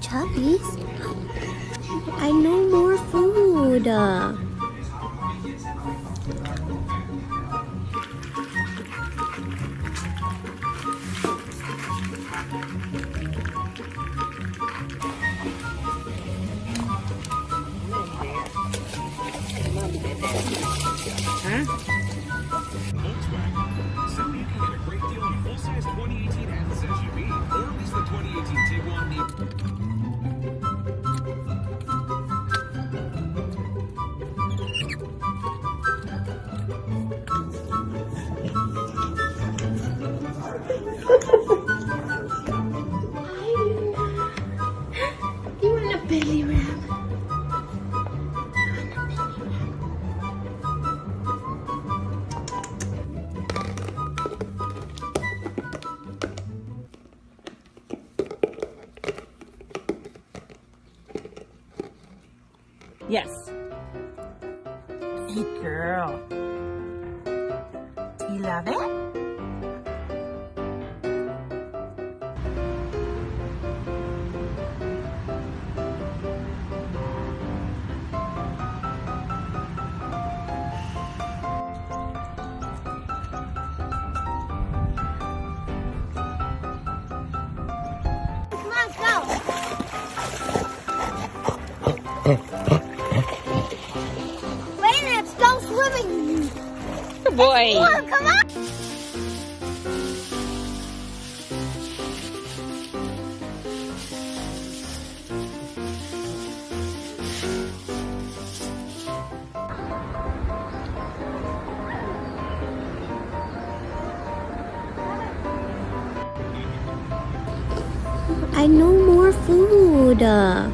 Chubbies? I know more food. Uh, Volkswagen. So you can get a great deal on a full-size 2018 Atlas SUV, or at least the 2018 Tiguan Neo. Yes. Hey, girl. You love it? Come on, go. Boy. Come on. I know more food. Uh,